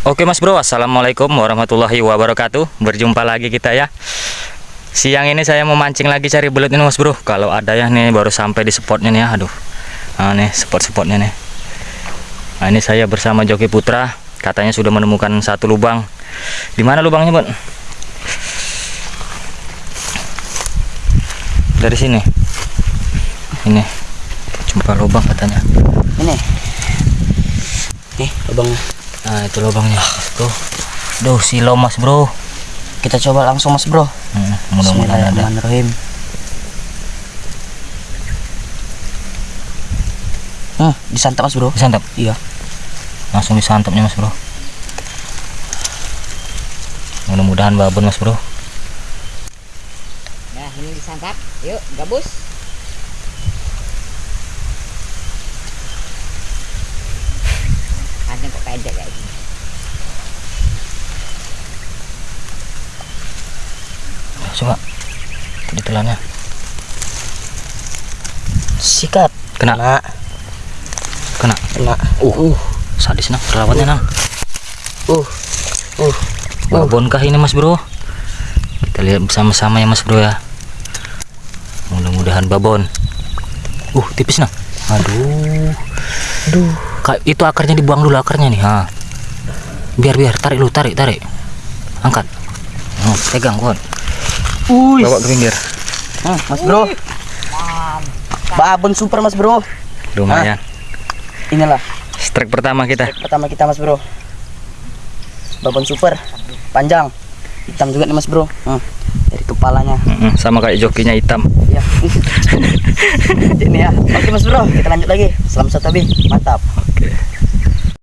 Oke mas bro, assalamualaikum warahmatullahi wabarakatuh. Berjumpa lagi kita ya. Siang ini saya mau mancing lagi cari belut ini mas bro. Kalau ada ya nih baru sampai di spotnya nih ya. Aduh, nah nih spot-spotnya nih. Nah ini saya bersama Joki Putra. Katanya sudah menemukan satu lubang. Di mana lubangnya bun? Dari sini. Ini. Jumpa lubang katanya. Ini. Nih, lubangnya. Nah itu lubangnya. Tuh. Duh silo mas bro. Kita coba langsung Mas Bro. Hmm, mudah-mudahan ada. Hmm, disantap Mas Bro. Disantap. Iya. langsung disantapnya mas bro mudah-mudahan babon mas bro Nah, ini disantap. Yuk, gabus. Pendek kayak gini. Coba di telannya Sikat. kena Kena. kena Kena. uh, uh sadis nang perawatnya nang Uh. Uh. babon kah ini mas bro kita lihat bersama-sama ya mas bro ya mudah-mudahan babon uh tipis nang aduh Aduh. Itu akarnya dibuang dulu akarnya nih ha biar biar tarik lu tarik tarik angkat oh, pegang kon Uy. bawa ke pinggir Hmm, Mas Bro. Babon super Mas Bro. lumayan Inilah strike pertama kita pertama kita Mas Bro. Babon super. Panjang. Hitam juga nih Mas Bro. Hmm. Dari kepalanya. Mm-mm, sama kayak jokinya hitam Ya. Ini ya. Oke Mas Bro, kita lanjut lagi. Selamat satu Mantap. oke